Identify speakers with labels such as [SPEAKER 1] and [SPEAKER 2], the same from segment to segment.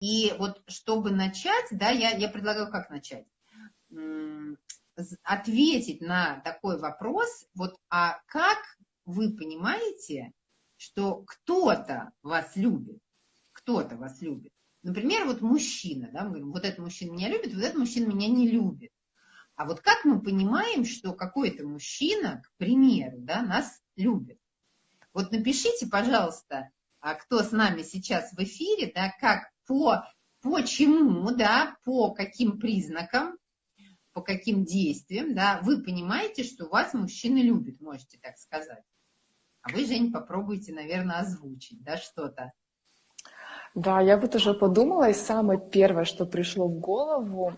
[SPEAKER 1] И вот чтобы начать, да, я, я предлагаю как начать? Ответить на такой вопрос, вот, а как вы понимаете, что кто-то вас любит, кто-то вас любит. Например, вот мужчина, да, мы говорим, вот этот мужчина меня любит, вот этот мужчина меня не любит. А вот как мы понимаем, что какой-то мужчина, к примеру, да, нас любит? Вот напишите, пожалуйста, а кто с нами сейчас в эфире, да, как по, по чему, да, по каким признакам, по каким действиям, да, вы понимаете, что вас мужчина любит, можете так сказать. А вы, Жень, попробуйте, наверное, озвучить, да, что-то.
[SPEAKER 2] Да, я вот уже подумала, и самое первое, что пришло в голову,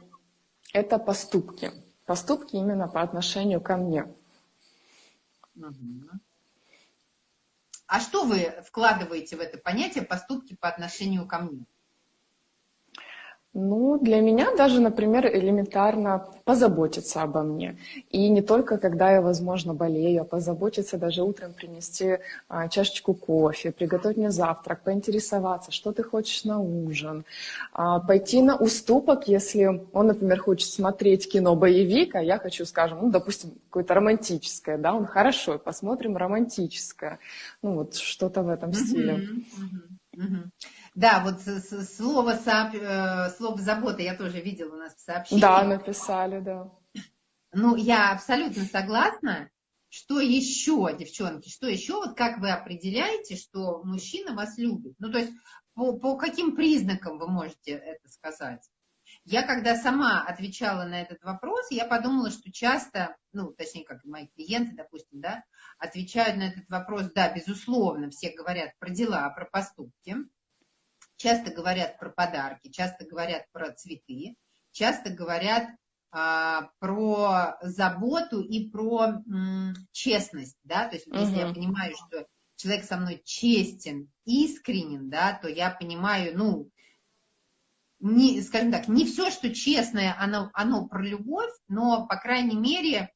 [SPEAKER 2] это поступки. Поступки именно по отношению ко мне.
[SPEAKER 1] Угу. А что вы вкладываете в это понятие поступки по отношению ко мне?
[SPEAKER 2] Ну, для меня даже, например, элементарно позаботиться обо мне. И не только, когда я, возможно, болею, а позаботиться даже утром принести а, чашечку кофе, приготовить мне завтрак, поинтересоваться, что ты хочешь на ужин, а, пойти на уступок, если он, например, хочет смотреть кино боевик, а я хочу, скажем, ну, допустим, какое-то романтическое, да, он хорошо, посмотрим романтическое. Ну, вот что-то в этом стиле.
[SPEAKER 1] Mm-hmm. Mm-hmm. Да, вот слово. Э, слово забота я тоже видела у нас в сообщении.
[SPEAKER 2] Да, написали, да.
[SPEAKER 1] Ну, я абсолютно согласна. Что еще, девчонки, что еще, вот как вы определяете, что мужчина вас любит? Ну, то есть по, по каким признакам вы можете это сказать? Я когда сама отвечала на этот вопрос, я подумала, что часто, ну, точнее, как мои клиенты, допустим, да, отвечают на этот вопрос, да, безусловно, все говорят про дела, про поступки, часто говорят про подарки, часто говорят про цветы, часто говорят а, про заботу и про м, честность, да, то есть угу. если я понимаю, что человек со мной честен, искренен, да, то я понимаю, ну, не, скажем так, не все, что честное, оно, оно про любовь, но, по крайней мере,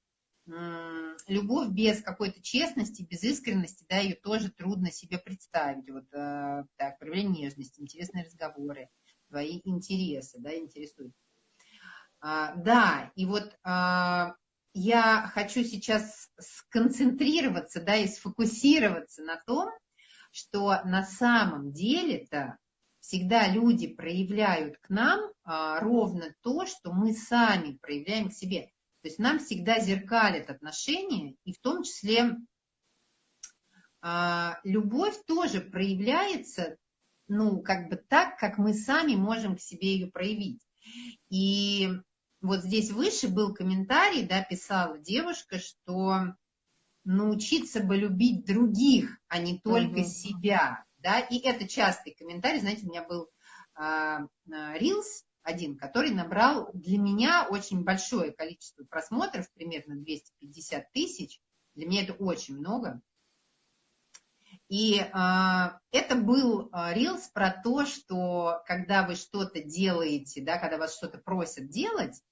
[SPEAKER 1] любовь без какой-то честности, без искренности, да, ее тоже трудно себе представить. Вот э, так, проявление нежности, интересные разговоры, твои интересы, да, интересуют. А, да, и вот а, я хочу сейчас сконцентрироваться, да, и сфокусироваться на том, что на самом деле-то всегда люди проявляют к нам а, ровно то, что мы сами проявляем к себе. То есть нам всегда зеркалят отношения, и в том числе а, любовь тоже проявляется, ну, как бы так, как мы сами можем к себе ее проявить. И вот здесь выше был комментарий, да, писала девушка, что научиться бы любить других, а не только угу. себя, да, и это частый комментарий, знаете, у меня был а, Reels, один, который набрал для меня очень большое количество просмотров, примерно 250 тысяч. Для меня это очень много. И э, это был рилс про то, что когда вы что-то делаете, да, когда вас что-то просят делать,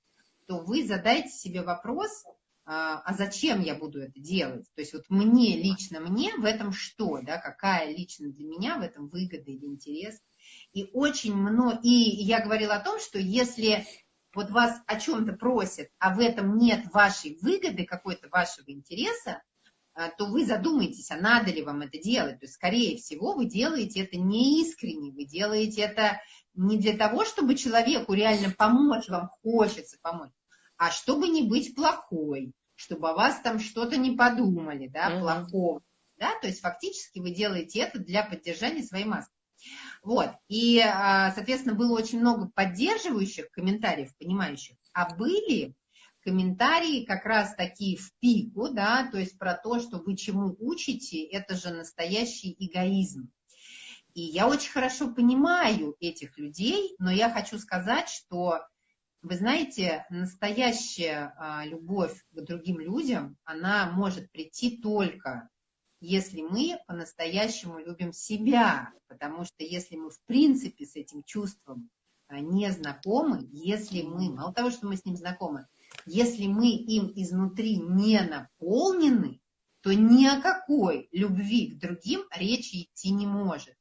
[SPEAKER 1] то вы задайте себе вопрос, а зачем я буду это делать? То есть вот мне, лично мне в этом что, да, какая лично для меня в этом выгода или интерес – и очень много, и я говорила о том, что если вот вас о чем-то просят, а в этом нет вашей выгоды, какой-то вашего интереса, э, то вы задумаетесь, а надо ли вам это делать. То есть, скорее всего, вы делаете это не искренне, вы делаете это не для того, чтобы человеку реально помочь, вам хочется помочь, а чтобы не быть плохой, чтобы о вас там что-то не подумали, да, mm-hmm. плохого. Да? То есть, фактически вы делаете это для поддержания своей маски. Вот, и, а, соответственно, было очень много поддерживающих комментариев, понимающих, а были комментарии как раз такие в пику, да, то есть про то, что вы чему учите, это же настоящий эгоизм. И я очень хорошо понимаю этих людей, но я хочу сказать, что, вы знаете, настоящая а, любовь к другим людям, она может прийти только если мы по-настоящему любим себя, потому что если мы в принципе с этим чувством а, не знакомы, если мы, мало того, что мы с ним знакомы, если мы им изнутри не наполнены, то ни о какой любви к другим речи идти не может.